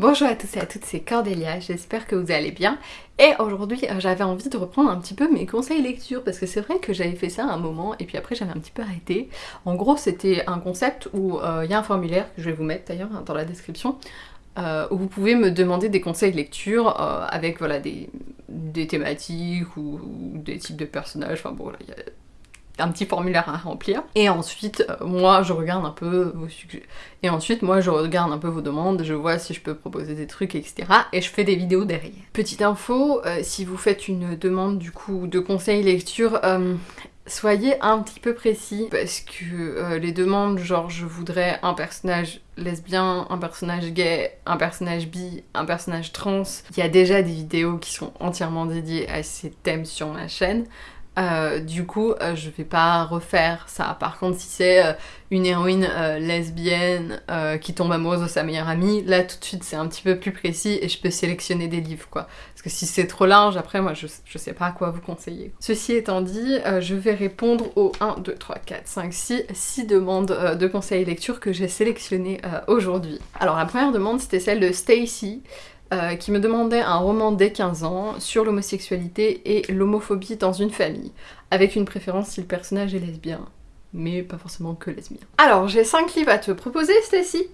Bonjour à tous et à toutes, c'est Cordélia, j'espère que vous allez bien. Et aujourd'hui, euh, j'avais envie de reprendre un petit peu mes conseils lecture, parce que c'est vrai que j'avais fait ça un moment, et puis après j'avais un petit peu arrêté. En gros, c'était un concept où euh, il y a un formulaire, que je vais vous mettre d'ailleurs hein, dans la description, euh, où vous pouvez me demander des conseils lecture avec voilà, des, thématiques ou, des types de personnages, enfin bon, un petit formulaire à remplir. Et ensuite, euh, moi, je regarde un peu vos sujets. Et ensuite, moi, je regarde un peu vos demandes, je vois si je peux proposer des trucs, etc. Et je fais des vidéos derrière. Petite info, euh, si vous faites une demande, du coup, de conseils lecture, euh, soyez un petit peu précis parce que les demandes genre je voudrais un personnage lesbien, un personnage gay, un personnage bi, un personnage trans, il y a déjà des vidéos qui sont entièrement dédiées à ces thèmes sur ma chaîne. Euh, du coup, euh, je vais pas refaire ça. Par contre, si c'est euh, une héroïne lesbienne qui tombe amoureuse de sa meilleure amie, là tout de suite c'est un petit peu plus précis et je peux sélectionner des livres quoi. Parce que si c'est trop large, après moi je, je, sais pas à quoi vous conseiller. Ceci étant dit, je vais répondre aux 1, 2, 3, 4, 5, 6, 6 demandes de conseils lecture que j'ai sélectionnées aujourd'hui. Alors la première demande c'était celle de Stacy. Euh, qui me demandait un roman dès 15 ans sur l'homosexualité et l'homophobie dans une famille, avec une préférence si le personnage est lesbien, mais pas forcément que lesbien. Alors, j'ai 5 livres à te proposer, Stacy.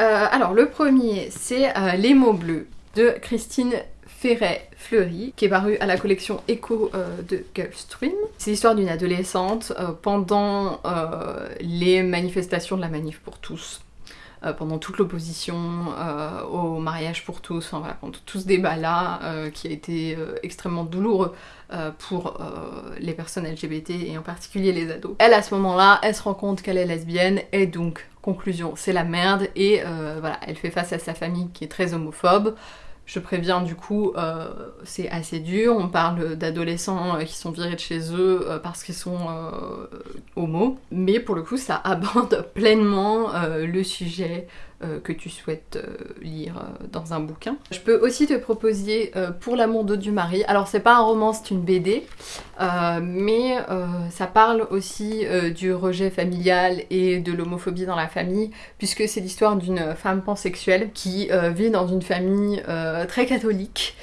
Euh, alors, le premier, c'est euh, Les mots bleus de Christine Ferret-Fleury, qui est paru à la collection Echo de Gulfstream. C'est l'histoire d'une adolescente pendant les manifestations de la manif pour tous pendant toute l'opposition euh, au mariage pour tous, enfin voilà, pendant tout ce débat-là euh, qui a été extrêmement douloureux pour les personnes LGBT et en particulier les ados. Elle, à ce moment-là, elle se rend compte qu'elle est lesbienne et donc, conclusion, c'est la merde et voilà, elle fait face à sa famille qui est très homophobe. Je préviens du coup, euh, c'est assez dur. On parle d'adolescents euh, qui sont virés de chez eux euh, parce qu'ils sont homo. Mais pour le coup, ça aborde pleinement le sujet que tu souhaites lire dans un bouquin. Je peux aussi te proposer Pour l'amour d'eau du mari. Alors c'est pas un roman, c'est une BD, mais ça parle aussi du rejet familial et de l'homophobie dans la famille, puisque c'est l'histoire d'une femme pansexuelle qui vit dans une famille très catholique.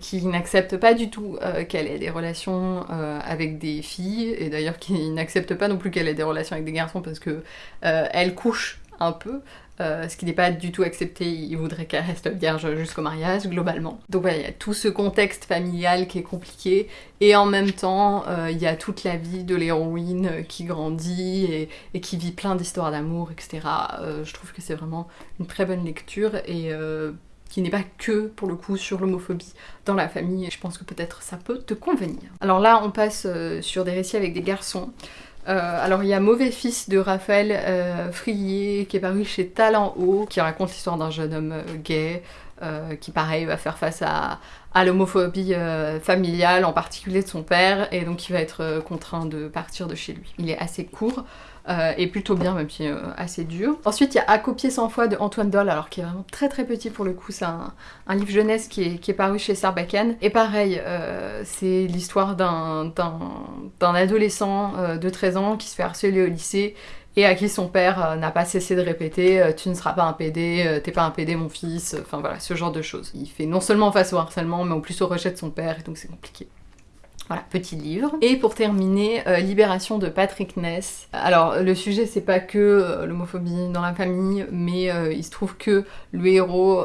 qui n'accepte pas du tout qu'elle ait des relations avec des filles, et d'ailleurs qui n'accepte pas non plus qu'elle ait des relations avec des garçons parce que elle couche un peu, euh, ce qui n'est pas du tout accepté, il voudrait qu'elle reste vierge jusqu'au mariage, globalement. Donc voilà, il y a tout ce contexte familial qui est compliqué, et en même temps, euh, il y a toute la vie de l'héroïne qui grandit et, qui vit plein d'histoires d'amour, etc. Euh, je trouve que c'est vraiment une très bonne lecture, et qui n'est pas que, pour le coup, sur l'homophobie dans la famille, je pense que peut-être ça peut te convenir. Alors là, on passe sur des récits avec des garçons. Euh, alors il y a Mauvais Fils de Raphaël euh, Frier qui est paru chez Talent Haut, qui raconte l'histoire d'un jeune homme euh, qui pareil va faire face à, l'homophobie familiale, en particulier de son père, et donc il va être contraint de partir de chez lui. Il est assez court. Euh, et plutôt bien, même si euh, assez dur. Ensuite, il y a À copier 100 fois de Antoine Doll, alors qui est vraiment très très petit pour le coup, c'est un, livre jeunesse qui est, paru chez Sarbacane. Et pareil, euh, c'est l'histoire d'un adolescent de 13 ans qui se fait harceler au lycée et à qui son père n'a pas cessé de répéter tu ne seras pas un PD, t'es pas un PD mon fils, enfin voilà, ce genre de choses. Il fait non seulement face au harcèlement, mais en plus au rejet de son père, et donc c'est compliqué. Voilà, petit livre. Et pour terminer, euh, Libération de Patrick Ness. Alors, le sujet, c'est pas que euh, l'homophobie dans la famille, mais euh, il se trouve que le héros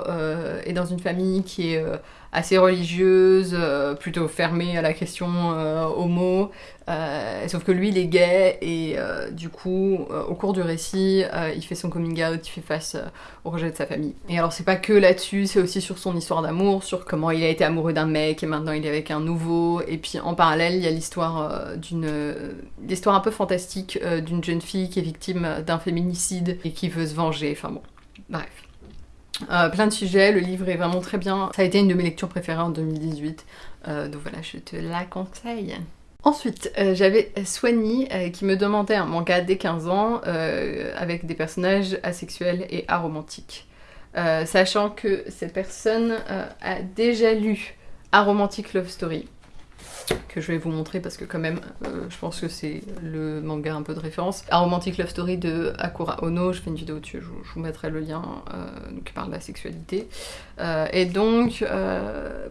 est dans une famille qui est assez religieuse, euh, plutôt fermée à la question euh, homo, euh, sauf que lui il est gay et du coup au cours du récit il fait son coming out, il fait face au rejet de sa famille. Et alors c'est pas que là-dessus, c'est aussi sur son histoire d'amour, sur comment il a été amoureux d'un mec et maintenant il est avec un nouveau, et puis en parallèle il y a l'histoire d'une l'histoire un peu fantastique d'une jeune fille qui est victime d'un féminicide et qui veut se venger, enfin bon, bref. Euh, plein de sujets, le livre est vraiment très bien. Ça a été une de mes lectures préférées en 2018, euh, donc voilà, je te la conseille. Ensuite, euh, j'avais Soigny qui me demandait un manga dès 15 ans avec des personnages asexuels et aromantiques. sachant que cette personne a déjà lu Aromantic Love Story, que je vais vous montrer parce que quand même euh, je pense que c'est le manga un peu de référence. A Romantic Love Story de Akura Ono, je fais une vidéo dessus, je, vous mettrai le lien euh, qui parle de la sexualité. Euh, et donc euh,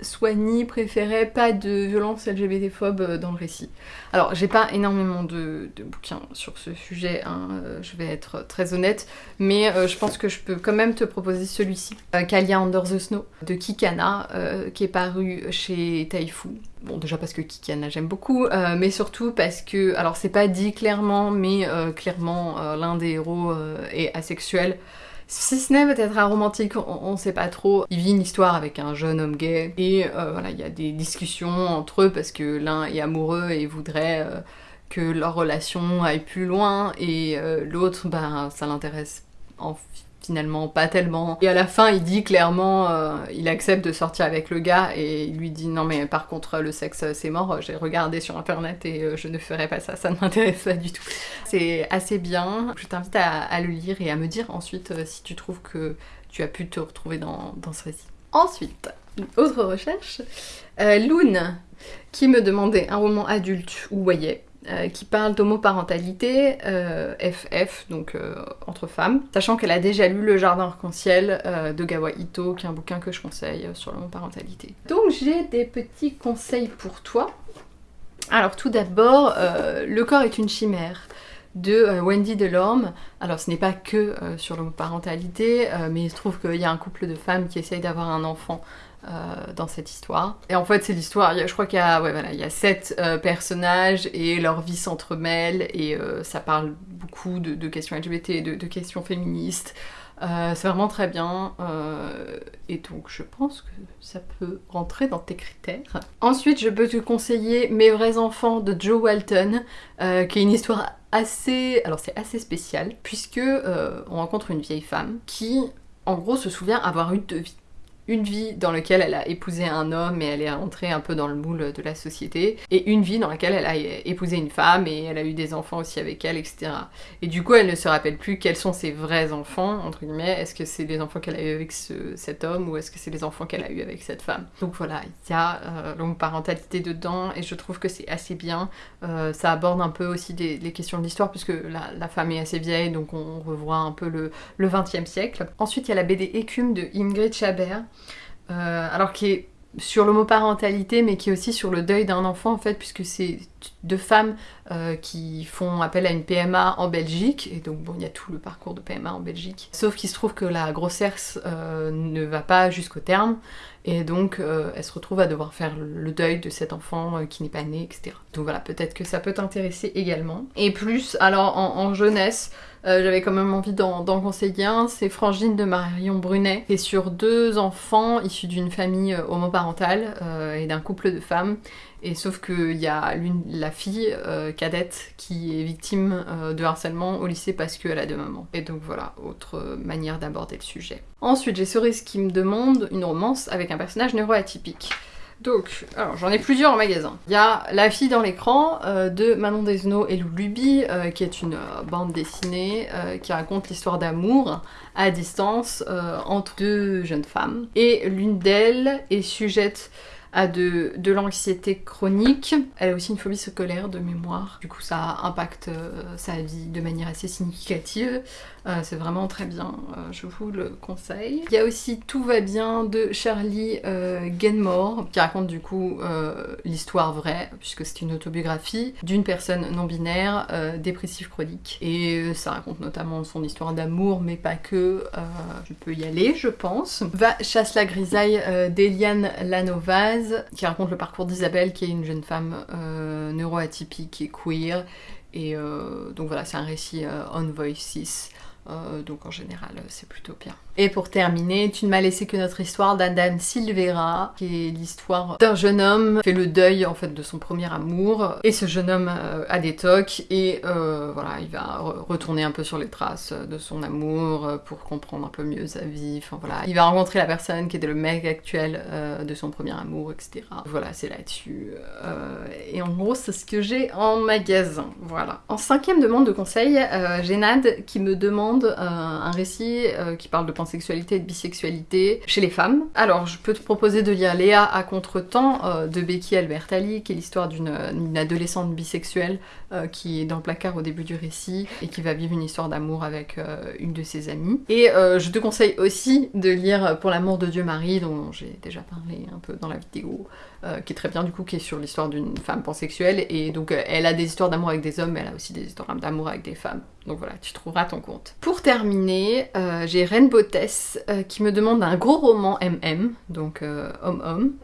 Soigny préférait pas de violence LGBT-phobe euh, dans le récit. Alors, j'ai pas énormément de, bouquins sur ce sujet, hein, euh, je vais être très honnête, mais euh, je pense que je peux quand même te proposer celui-ci, Kalia Under the Snow, de Kikana, qui est paru chez Taifu. Bon, déjà parce que Kikana j'aime beaucoup, mais surtout parce que, alors c'est pas dit clairement, mais clairement l'un des héros est asexuel. Si ce n'est peut-être un romantique, on, on, sait pas trop. Il vit une histoire avec un jeune homme gay et euh, voilà, il y a des discussions entre eux parce que l'un est amoureux et voudrait euh, que leur relation aille plus loin et euh, l'autre, ben, ça l'intéresse en finalement pas tellement. Et à la fin, il dit clairement, euh, il accepte de sortir avec le gars et il lui dit non mais par contre le sexe c'est mort, j'ai regardé sur internet et euh, je ne ferai pas ça, ça ne m'intéresse pas du tout. C'est assez bien, je t'invite à, le lire et à me dire ensuite euh, si tu trouves que tu as pu te retrouver dans, ce récit. Ensuite, autre recherche, euh, Loon qui me demandait un roman adulte ou voyait euh, qui parle d'homoparentalité, euh, FF, donc euh, entre femmes, sachant qu'elle a déjà lu Le Jardin Arc-en-Ciel euh, de Gawa Ito, qui est un bouquin que je conseille sur l'homoparentalité. Donc j'ai des petits conseils pour toi. Alors tout d'abord, euh, Le corps est une chimère de Wendy Delorme. Alors ce n'est pas que sur l'homoparentalité, mais il se trouve qu'il y a un couple de femmes qui essayent d'avoir un enfant euh, dans cette histoire. Et en fait, c'est l'histoire, je crois qu'il y a, sept euh, personnages et leur vie s'entremêle et euh, ça parle beaucoup de, de questions LGBT, de, de questions féministes. Euh, c'est vraiment très bien et donc je pense que ça peut rentrer dans tes critères. Ensuite, je peux te conseiller Mes vrais enfants de Joe Walton, qui est une histoire assez, alors c'est assez spécial puisque on rencontre une vieille femme qui, en gros, se souvient avoir eu deux vies une vie dans laquelle elle a épousé un homme et elle est rentrée un peu dans le moule de la société, et une vie dans laquelle elle a épousé une femme et elle a eu des enfants aussi avec elle, etc. Et du coup, elle ne se rappelle plus quels sont ses vrais enfants, entre guillemets. Est-ce que c'est les enfants qu'elle a eu avec ce, cet homme ou est-ce que c'est les enfants qu'elle a eu avec cette femme? Donc voilà, il y a euh, l'homoparentalité dedans et je trouve que c'est assez bien. Euh, ça aborde un peu aussi des, les questions de l'histoire puisque la, la, femme est assez vieille, donc on revoit un peu le, le 20e siècle. Ensuite, il y a la BD Écume de Ingrid Chabert. Euh, alors qui est sur l'homoparentalité, mais qui est aussi sur le deuil d'un enfant en fait, puisque c'est deux femmes euh, qui font appel à une PMA en Belgique, et donc bon, il y a tout le parcours de PMA en Belgique. Sauf qu'il se trouve que la grossesse euh, ne va pas jusqu'au terme, et donc euh, elle se retrouve à devoir faire le deuil de cet enfant qui n'est pas né, etc. Donc voilà, peut-être que ça peut t'intéresser également. Et plus, alors en, jeunesse, j'avais quand même envie d'en conseiller un, c'est Frangine de Marion Brunet, et sur deux enfants issus d'une famille homoparentale et d'un couple de femmes. Et sauf qu'il y a la fille euh, cadette qui est victime euh, de harcèlement au lycée parce qu'elle a deux mamans. Et donc voilà, autre manière d'aborder le sujet. Ensuite, j'ai Cerise qui me demande une romance avec un personnage neuroatypique. Donc, alors j'en ai plusieurs en magasin. Il y a La fille dans l'écran euh, de Manon Desno et Lou Luby, euh, qui est une euh, bande dessinée euh, qui raconte l'histoire d'amour à distance euh, entre deux jeunes femmes. Et l'une d'elles est sujette a de, l'anxiété chronique. Elle a aussi une phobie scolaire de mémoire. Du coup, ça impacte euh, sa vie de manière assez significative. Euh, c'est vraiment très bien, euh, je vous le conseille. Il y a aussi Tout va bien de Charlie Genmore, qui raconte du coup l'histoire vraie, puisque c'est une autobiographie, d'une personne non-binaire dépressive chronique. Et ça raconte notamment son histoire d'amour, mais pas que. je peux y aller, je pense. Va chasse la grisaille d'Eliane Lanovaz, qui raconte le parcours d'Isabelle, qui est une jeune femme neuroatypique et queer. Et euh, donc voilà, c'est un récit euh, on voices. Euh, donc en général, c'est plutôt bien. Et pour terminer, Tu ne m'as laissé que notre histoire d'Adam Silvera, qui est l'histoire d'un jeune homme qui fait le deuil en fait de son premier amour. Et ce jeune homme euh, a des tocs et euh, voilà, il va re retourner un peu sur les traces de son amour euh, pour comprendre un peu mieux sa vie. Enfin voilà, il va rencontrer la personne qui était le mec actuel de son premier amour, etc. Voilà, c'est là-dessus. et en gros, c'est ce que j'ai en magasin. Voilà. En cinquième demande de conseil, j'ai Nad qui me demande un récit qui parle de pensée pansexualité et de bisexualité chez les femmes. Alors, je peux te proposer de lire Léa à contre-temps euh, de Becky Albertalli, qui est l'histoire d'une adolescente bisexuelle euh, qui est dans le placard au début du récit et qui va vivre une histoire d'amour avec euh, une de ses amies. Et je te conseille aussi de lire Pour l'amour de Dieu Marie, dont j'ai déjà parlé un peu dans la vidéo, qui est très bien du coup, qui est sur l'histoire d'une femme pansexuelle. Et donc, elle a des histoires d'amour avec des hommes, mais elle a aussi des histoires d'amour avec des femmes. Donc voilà, tu trouveras ton compte. Pour terminer, euh, j'ai Botès euh, qui me demande un gros roman MM, donc euh, homme-homme.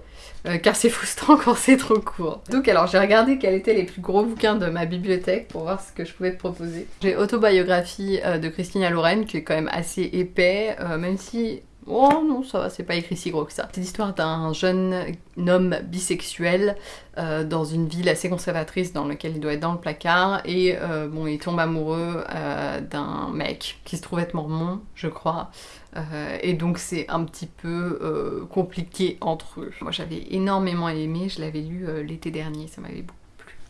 car c'est frustrant quand c'est trop court. Donc alors j'ai regardé quels étaient les plus gros bouquins de ma bibliothèque pour voir ce que je pouvais te proposer. J'ai Autobiographie de Christina Lorraine qui est quand même assez épais, même si Oh non, ça va, c'est pas écrit si gros que ça. C'est l'histoire d'un jeune homme bisexuel euh, dans une ville assez conservatrice dans laquelle il doit être dans le placard et euh, bon, il tombe amoureux euh, d'un mec qui se trouve être mormon, je crois. et donc c'est un petit peu compliqué entre eux. Moi j'avais énormément aimé, je l'avais lu l'été dernier, ça m'avait beaucoup.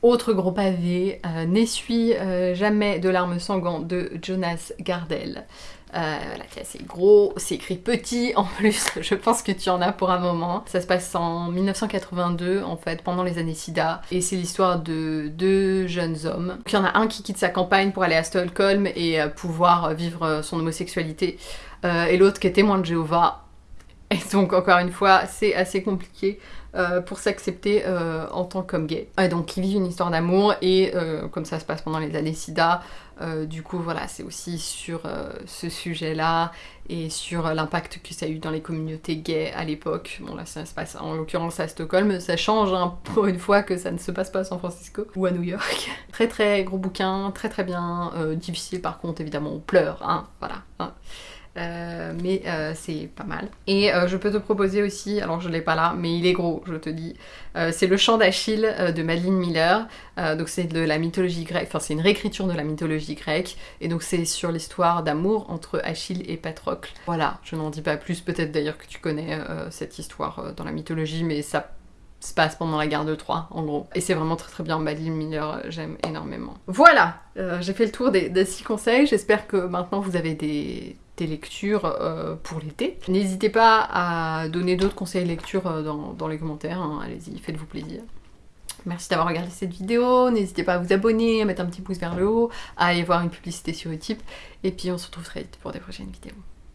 Autre gros pavé, N'essuie jamais de larmes sanglantes de Jonas Gardel. Euh, voilà, c'est assez gros, c'est écrit petit en plus, je pense que tu en as pour un moment. Ça se passe en 1982 en fait, pendant les années SIDA, et c'est l'histoire de deux jeunes hommes. il y en a un qui quitte sa campagne pour aller à Stockholm et euh, pouvoir vivre son homosexualité, euh, et l'autre qui est témoin de Jéhovah. Et donc encore une fois, c'est assez compliqué. pour s'accepter en tant qu'homme gay. Et donc ils vivent une histoire d'amour et comme ça se passe pendant les années SIDA, euh, du coup, voilà, c'est aussi sur euh, ce sujet-là et sur l'impact que ça a eu dans les communautés gays à l'époque. Bon, là, ça se passe en l'occurrence à Stockholm. Ça change hein, pour une fois que ça ne se passe pas à San Francisco ou à New York. très très gros bouquin, très très bien. Euh, difficile par contre, évidemment, on pleure, hein, voilà. Hein. Euh, mais euh, c'est pas mal. Et euh, je peux te proposer aussi, alors je l'ai pas là, mais il est gros, je te dis, c'est le chant d'Achille de Madeleine Miller. donc c'est de la mythologie grecque, enfin c'est une réécriture de la mythologie grecque, et donc c'est sur l'histoire d'amour entre Achille et Patrocle. Voilà, je n'en dis pas plus, peut-être d'ailleurs que tu connais cette histoire dans la mythologie, mais ça se passe pendant la guerre de Troie, en gros. Et c'est vraiment très très bien, Madeleine Miller, j'aime énormément. Voilà, j'ai fait le tour des, des six conseils, j'espère que maintenant vous avez des des lectures euh, pour l'été. N'hésitez pas à donner d'autres conseils lecture euh, dans, les commentaires, hein. allez-y, faites-vous plaisir. Merci d'avoir regardé cette vidéo, n'hésitez pas à vous abonner, à mettre un petit pouce vers le haut, à aller voir une publicité sur Utip, et puis on se retrouve très vite pour des prochaines vidéos.